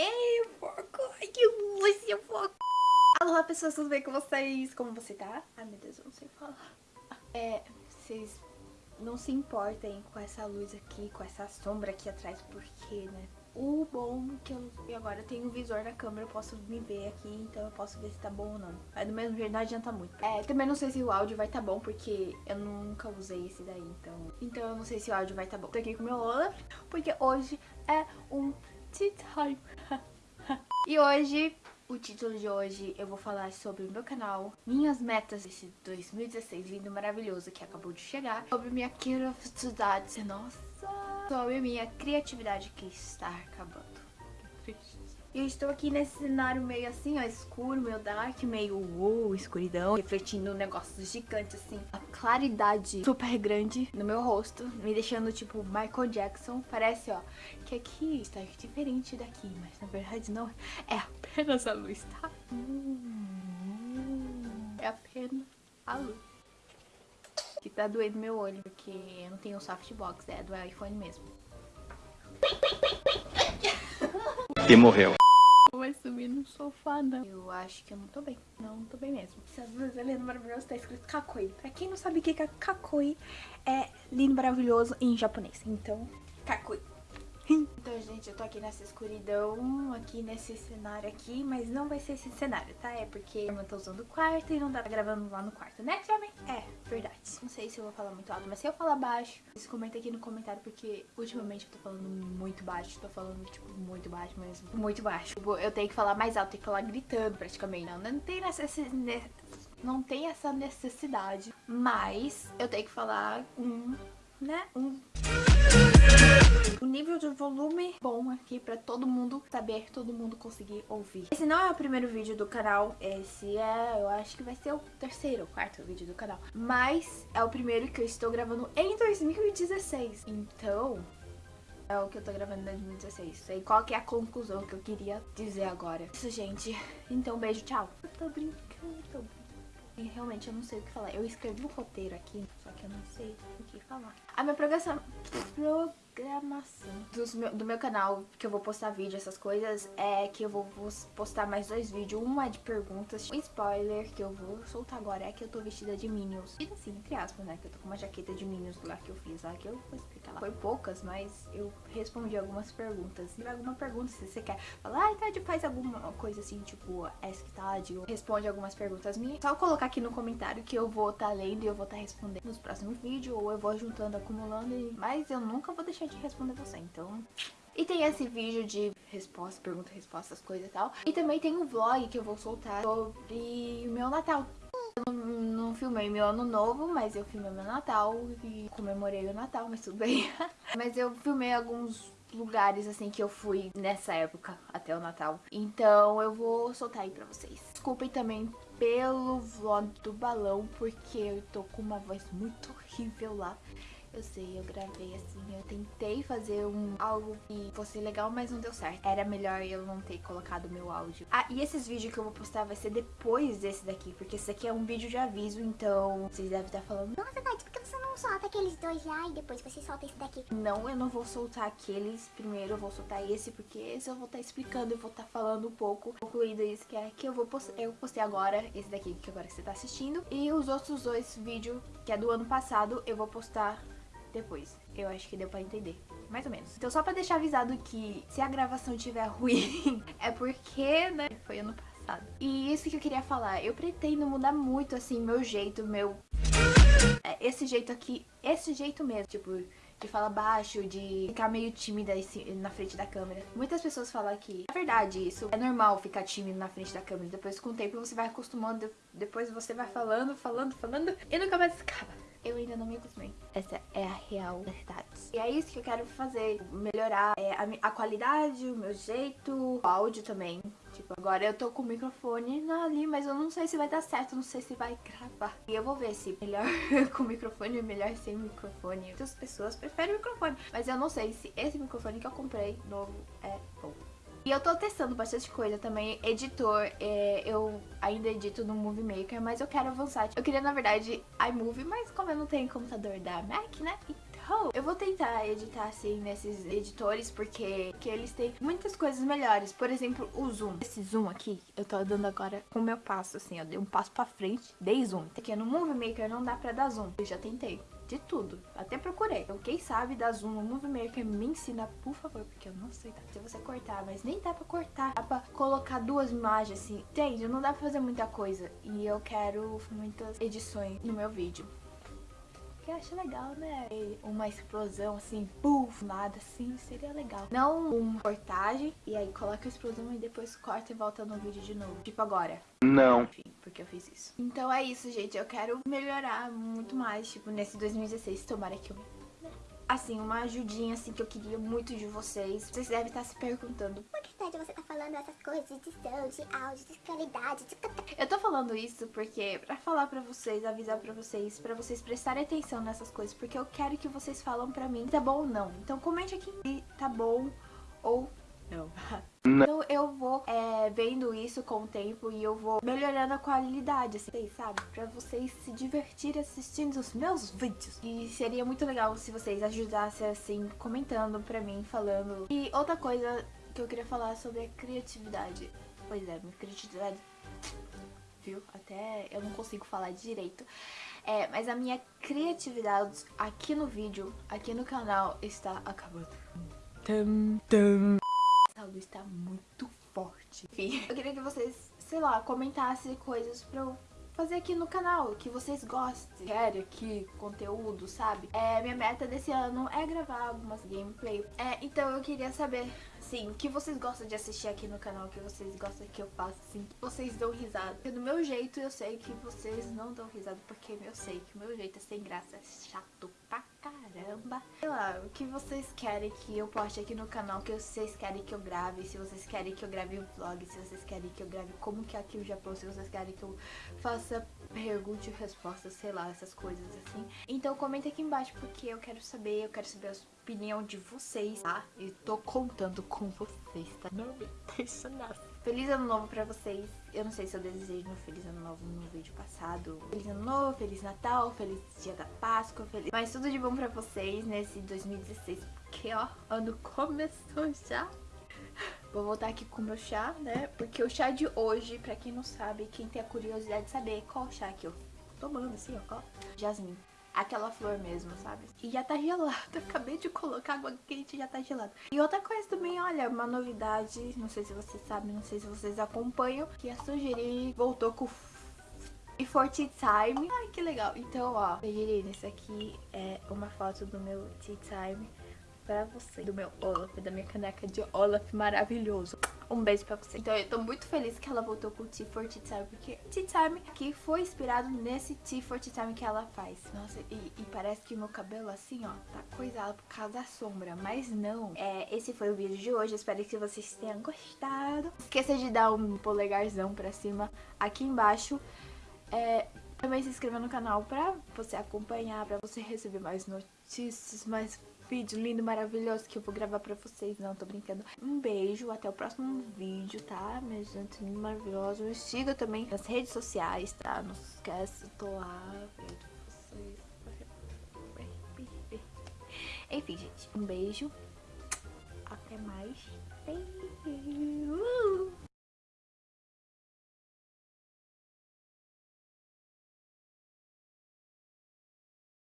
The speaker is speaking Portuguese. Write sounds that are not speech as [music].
Ei, que luz, foco! Alô, pessoas, tudo bem com vocês? Como você tá? Ai, meu Deus, eu não sei falar. É, vocês não se importem com essa luz aqui, com essa sombra aqui atrás, porque, né? O bom que eu agora tenho um visor na câmera, eu posso me ver aqui, então eu posso ver se tá bom ou não. Mas do mesmo jeito não adianta muito. É, também não sei se o áudio vai tá bom, porque eu nunca usei esse daí, então... Então eu não sei se o áudio vai tá bom. Tô aqui com meu Lola, porque hoje é um tea time. E hoje o título de hoje eu vou falar sobre o meu canal, minhas metas desse 2016 lindo maravilhoso que acabou de chegar, sobre minha criatividade, nossa, sobre minha criatividade que está acabando. Eu estou aqui nesse cenário meio assim, ó, escuro, meio dark, meio uh, escuridão, refletindo um negócio gigante assim, a claridade super grande no meu rosto, me deixando tipo Michael Jackson. Parece, ó, que aqui está diferente daqui, mas na verdade não, é apenas a luz, tá? É apenas a luz. Que tá doendo meu olho, porque eu não tenho softbox, é do iPhone mesmo. E morreu sofá, não. Eu acho que eu não tô bem. Não, não tô bem mesmo. Essa blusa linda, maravilhosa, tá escrito Kakoi. Pra quem não sabe o que é Kakoi, é lindo, maravilhoso em japonês. Então, Kakoi. Então, gente, eu tô aqui nessa escuridão, aqui nesse cenário aqui, mas não vai ser esse cenário, tá? É porque eu tô usando o quarto e não pra gravando lá no quarto, né, Jovem? É, verdade. Não sei se eu vou falar muito alto, mas se eu falar baixo, vocês comentem aqui no comentário, porque ultimamente eu tô falando muito baixo, tô falando, tipo, muito baixo mesmo, muito baixo. Tipo, eu tenho que falar mais alto, tenho que falar gritando praticamente. Não, não tem necessidade não tem essa necessidade, mas eu tenho que falar um, né, um volume bom aqui pra todo mundo saber, todo mundo conseguir ouvir. Esse não é o primeiro vídeo do canal, esse é, eu acho que vai ser o terceiro ou quarto vídeo do canal. Mas é o primeiro que eu estou gravando em 2016, então é o que eu tô gravando em 2016. Sei qual que é a conclusão que eu queria dizer agora. Isso, gente. Então, beijo, tchau. Eu tô brincando, tô brincando. E realmente eu não sei o que falar. Eu escrevi um roteiro aqui, que eu não sei o que falar. A minha programação... Programação meu, do meu canal, que eu vou postar vídeo, essas coisas, é que eu vou, postar mais dois vídeos. Um é de perguntas, um spoiler que eu vou soltar agora é que eu tô vestida de Minions. E assim, entre aspas, né, que eu tô com uma jaqueta de Minions lá que eu fiz lá, que eu vou explicar lá. Foi poucas, mas eu respondi algumas perguntas. Se tiver alguma pergunta, se você quer falar, ah, Tade, faz alguma coisa assim, tipo, Ask Tade, ou responde algumas perguntas minhas, só colocar aqui no comentário que eu vou tá lendo e eu vou tá respondendo nos próximos vídeos, ou eu vou juntando, acumulando, e... mas eu nunca vou deixar de responder você, então... E tem esse vídeo de resposta, pergunta, resposta, as coisas e tal. E também tem um vlog que eu vou soltar sobre o meu Natal. Eu não, não filmei meu ano novo, mas eu filmei meu Natal e comemorei o Natal, mas tudo bem. [laughs] mas eu filmei alguns lugares assim que eu fui nessa época até o Natal. Então eu vou soltar aí pra vocês. Desculpem também pelo vlog do balão, porque eu tô com uma voz muito horrível lá. Eu sei, eu gravei assim, eu tentei fazer um algo que fosse legal, mas não deu certo. Era melhor eu não ter colocado meu áudio. Ah, e esses vídeos que eu vou postar vai ser depois desse daqui, porque esse aqui é um vídeo de aviso, então vocês devem estar falando... Nossa, Tati, por solta aqueles dois lá e depois você solta esse daqui? Não, eu não vou soltar aqueles primeiro, eu vou soltar esse, porque esse eu vou estar explicando, eu vou estar falando um pouco, concluindo isso que é que eu vou eu postei agora, esse daqui que agora você tá assistindo, e os outros dois vídeos, que é do ano passado, eu vou postar depois. Eu acho que deu pra entender. Mais ou menos. Então só pra deixar avisado que se a gravação estiver [laughs] ruim, é porque, né, foi ano passado. E isso que eu queria falar. Eu pretendo mudar muito, assim, meu jeito, meu... É, esse jeito aqui, esse jeito mesmo. Tipo, de falar baixo, de ficar meio tímida na frente da câmera. Muitas pessoas falam que é verdade isso, é normal ficar tímido na frente da câmera. Depois com o tempo você vai acostumando, depois você vai falando, falando, falando e nunca mais acaba eu ainda não me acostumei. Essa é a real verdade. E é isso que eu quero fazer, melhorar é, a, a, qualidade, o meu jeito, o áudio também. Agora eu tô com o microfone ali, mas eu não sei se vai dar certo, não sei se vai gravar. E eu vou ver se melhor [laughs] com microfone ou melhor sem microfone. Muitas pessoas preferem microfone, mas eu não sei se esse microfone que eu comprei novo é bom. E eu tô testando bastante coisa também. Editor, é, eu ainda edito no Movie Maker, mas eu quero avançar. Eu queria, na verdade, iMovie, mas como eu não tenho computador da Mac, né? Então Oh, eu vou tentar editar assim nesses editores porque, porque eles têm muitas coisas melhores. Por exemplo, o zoom. Esse zoom aqui, eu tô dando agora com o meu passo, assim, eu dei um passo pra frente, dei zoom. Porque no Movie Maker não dá pra dar zoom. Eu já tentei de tudo. Até procurei. Então, quem sabe da Zoom no Movie Maker me ensina, por favor, porque eu não sei tá? se você cortar, mas nem dá pra cortar. Dá pra colocar duas imagens assim. Entende? Não dá pra fazer muita coisa. E eu quero muitas edições no meu vídeo que eu acho legal, né? Uma explosão assim, puf, nada assim, seria legal. Não uma cortagem e aí coloca a explosão e depois corta e volta no vídeo de novo. Tipo agora. Não. Enfim, porque eu fiz isso. Então é isso, gente. Eu quero melhorar muito mais, tipo, nesse 2016. Tomara que eu assim, uma ajudinha assim que eu queria muito de vocês. Vocês devem estar se perguntando, por que tá de você tá falando essas coisas de edição, de áudio, de qualidade, de... Eu tô falando isso porque pra falar pra vocês, avisar pra vocês, pra vocês prestarem atenção nessas coisas, porque eu quero que vocês falam pra mim tá bom ou não. Então comente aqui se tá bom ou não. [laughs] Então eu vou é, vendo isso com o tempo e eu vou melhorando a qualidade, assim, sabe? Pra vocês se divertirem assistindo os meus vídeos. E seria muito legal se vocês ajudassem, assim, comentando pra mim, falando. E outra coisa que eu queria falar sobre a criatividade. Pois é, minha criatividade... Viu? Até eu não consigo falar direito. É, mas a minha criatividade aqui no vídeo, aqui no canal, está acabando. Tum, tum essa luz tá muito forte. Enfim, eu queria que vocês, sei lá, comentassem coisas pra eu fazer aqui no canal, que vocês gostem. Querem aqui conteúdo, sabe? É, minha meta desse ano é gravar algumas gameplay. É, então eu queria saber, assim, o que vocês gostam de assistir aqui no canal, o que vocês gostam que eu faça, assim, que vocês dão risada. Porque do meu jeito eu sei que vocês não dão risada, porque eu sei que o meu jeito é sem graça, é chato pra caramba. Sei lá, o que vocês querem que eu poste aqui no canal, que vocês querem que eu grave, se vocês querem que eu grave um vlog, se vocês querem que eu grave como que é aqui o Japão, se vocês querem que eu faça pergunta e resposta, sei lá, essas coisas assim. Então comenta aqui embaixo porque eu quero saber, eu quero saber a opinião de vocês, tá? E tô contando com vocês, tá? Não me [laughs] deixa nada. Feliz ano novo pra vocês. Eu não sei se eu desejei um feliz ano novo no vídeo passado. Feliz ano novo, feliz Natal, feliz dia da Páscoa, feliz... Mas tudo de bom pra vocês nesse 2016, porque ó, ano começou já. Vou voltar aqui com o meu chá, né? Porque o chá de hoje, pra quem não sabe, quem tem a curiosidade de saber qual chá que eu tô tomando, assim, ó, ó. Jasmine aquela flor mesmo, sabe? E já tá gelado, [laughs] acabei de colocar água quente e já tá gelado. E outra coisa também, olha, uma novidade, não sei se vocês sabem, não sei se vocês acompanham, que a Sugeri voltou com e for tea time. Ai, que legal. Então, ó, Sugeri, isso aqui é uma foto do meu tea time pra você, do meu Olaf, da minha caneca de Olaf maravilhoso. Um beijo pra você. Então eu tô muito feliz que ela voltou com o Tea Time, porque Tea Time aqui foi inspirado nesse Tea Time que ela faz. Nossa, e, e parece que o meu cabelo assim, ó, tá coisado por causa da sombra, mas não. É, esse foi o vídeo de hoje, espero que vocês tenham gostado. Esqueça de dar um polegarzão pra cima aqui embaixo. É, também se inscreva no canal pra você acompanhar, pra você receber mais notícias, mais vídeo lindo, maravilhoso que eu vou gravar pra vocês. Não, tô brincando. Um beijo, até o próximo vídeo, tá? Minha gente lindo, maravilhoso. Me siga também nas redes sociais, tá? Não se esquece, eu tô lá vendo vocês. Enfim, gente, um beijo. Até mais. Beijo.